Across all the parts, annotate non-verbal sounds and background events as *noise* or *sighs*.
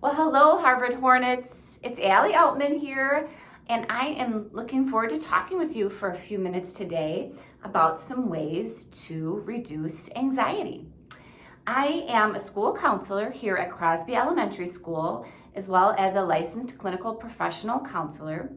Well, hello, Harvard Hornets. It's Allie Outman here, and I am looking forward to talking with you for a few minutes today about some ways to reduce anxiety. I am a school counselor here at Crosby Elementary School, as well as a licensed clinical professional counselor.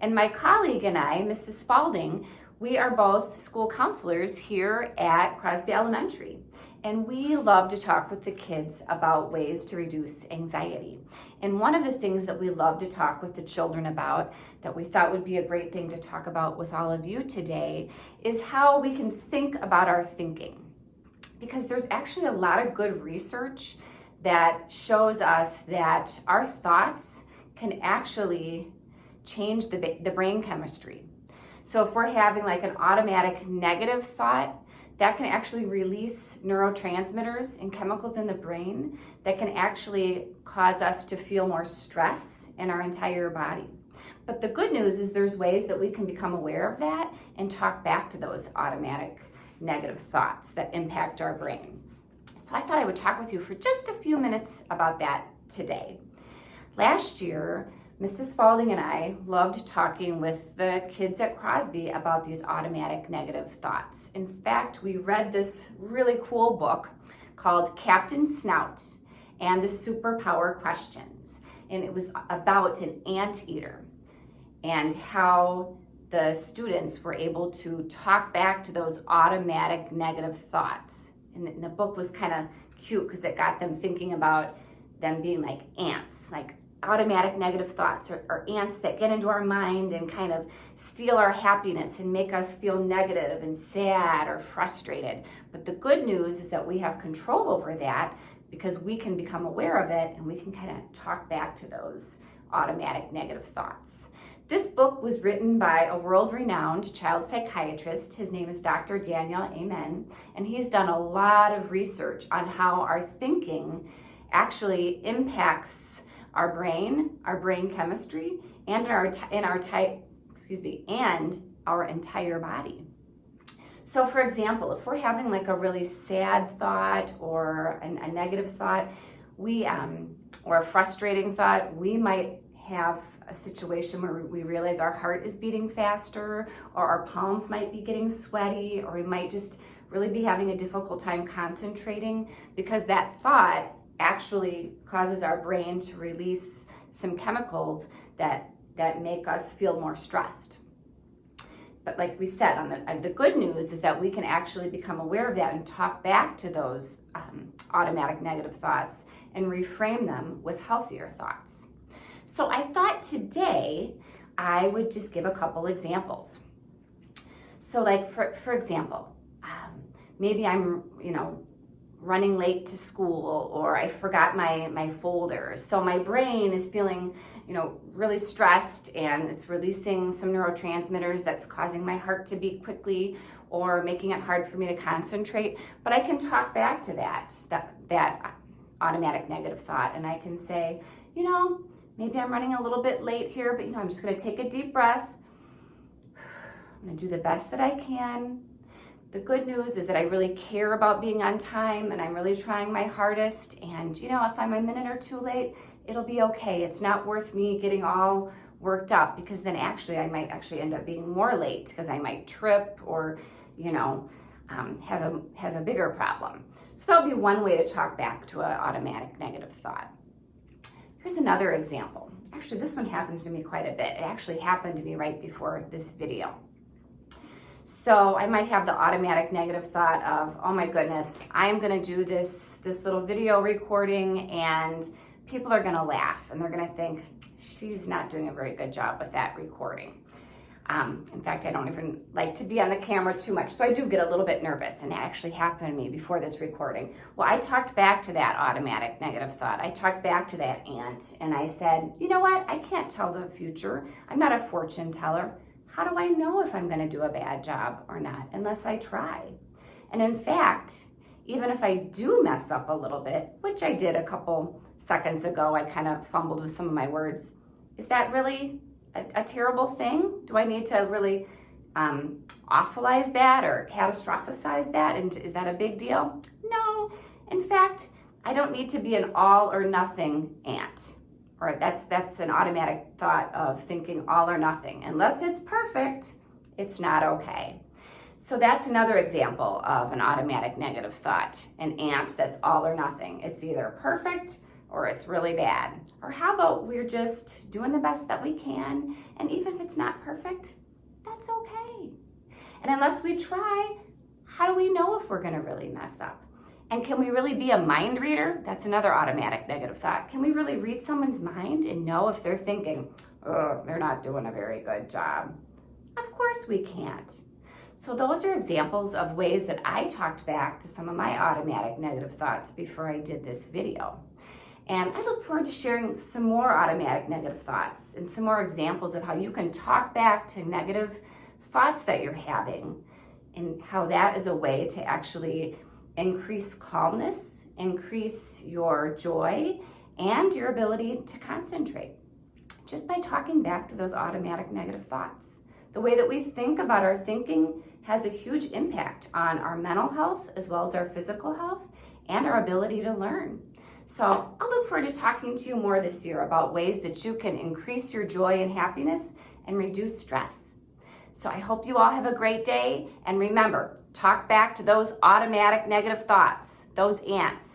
And my colleague and I, Mrs. Spalding, we are both school counselors here at Crosby Elementary and we love to talk with the kids about ways to reduce anxiety. And one of the things that we love to talk with the children about that we thought would be a great thing to talk about with all of you today is how we can think about our thinking. Because there's actually a lot of good research that shows us that our thoughts can actually change the, the brain chemistry. So if we're having like an automatic negative thought, that can actually release neurotransmitters and chemicals in the brain that can actually cause us to feel more stress in our entire body. But the good news is there's ways that we can become aware of that and talk back to those automatic negative thoughts that impact our brain. So I thought I would talk with you for just a few minutes about that today. Last year, Mrs. Spalding and I loved talking with the kids at Crosby about these automatic negative thoughts. In fact, we read this really cool book called Captain Snout and the Superpower Questions. And it was about an anteater and how the students were able to talk back to those automatic negative thoughts. And the book was kind of cute because it got them thinking about them being like ants, like automatic negative thoughts or, or, ants that get into our mind and kind of steal our happiness and make us feel negative and sad or frustrated. But the good news is that we have control over that because we can become aware of it and we can kind of talk back to those automatic negative thoughts. This book was written by a world-renowned child psychiatrist. His name is Dr. Daniel Amen, and he's done a lot of research on how our thinking actually impacts our brain, our brain chemistry, and our in our type, excuse me, and our entire body. So for example, if we're having like a really sad thought or a, a negative thought, we um, or a frustrating thought, we might have a situation where we realize our heart is beating faster or our palms might be getting sweaty or we might just really be having a difficult time concentrating because that thought actually causes our brain to release some chemicals that, that make us feel more stressed. But like we said, on the, the good news is that we can actually become aware of that and talk back to those um, automatic negative thoughts and reframe them with healthier thoughts. So I thought today I would just give a couple examples. So like for, for example, um, maybe I'm, you know, running late to school or I forgot my, my folders. So my brain is feeling, you know, really stressed and it's releasing some neurotransmitters that's causing my heart to beat quickly or making it hard for me to concentrate. But I can talk back to that, that, that automatic negative thought and I can say, you know, maybe I'm running a little bit late here, but you know, I'm just gonna take a deep breath. *sighs* I'm gonna do the best that I can the good news is that I really care about being on time and I'm really trying my hardest. And you know, if I'm a minute or two late, it'll be okay. It's not worth me getting all worked up because then actually I might actually end up being more late because I might trip or, you know, um, have, a, have a bigger problem. So that'll be one way to talk back to an automatic negative thought. Here's another example. Actually, this one happens to me quite a bit. It actually happened to me right before this video. So I might have the automatic negative thought of, oh my goodness, I am gonna do this, this little video recording and people are gonna laugh and they're gonna think, she's not doing a very good job with that recording. Um, in fact, I don't even like to be on the camera too much, so I do get a little bit nervous, and that actually happened to me before this recording. Well, I talked back to that automatic negative thought. I talked back to that ant, and I said, you know what? I can't tell the future. I'm not a fortune teller how do I know if I'm gonna do a bad job or not unless I try? And in fact, even if I do mess up a little bit, which I did a couple seconds ago, I kind of fumbled with some of my words, is that really a, a terrible thing? Do I need to really um, awfulize that or catastrophize that? And is that a big deal? No. In fact, I don't need to be an all or nothing ant. Right, that's, that's an automatic thought of thinking all or nothing. Unless it's perfect, it's not okay. So that's another example of an automatic negative thought, an ant that's all or nothing. It's either perfect or it's really bad. Or how about we're just doing the best that we can, and even if it's not perfect, that's okay. And unless we try, how do we know if we're gonna really mess up? And can we really be a mind reader? That's another automatic negative thought. Can we really read someone's mind and know if they're thinking, oh, they're not doing a very good job? Of course we can't. So those are examples of ways that I talked back to some of my automatic negative thoughts before I did this video. And I look forward to sharing some more automatic negative thoughts and some more examples of how you can talk back to negative thoughts that you're having and how that is a way to actually increase calmness, increase your joy, and your ability to concentrate just by talking back to those automatic negative thoughts. The way that we think about our thinking has a huge impact on our mental health as well as our physical health and our ability to learn. So I'll look forward to talking to you more this year about ways that you can increase your joy and happiness and reduce stress. So I hope you all have a great day. And remember, talk back to those automatic negative thoughts, those ants.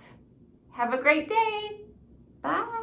Have a great day. Bye.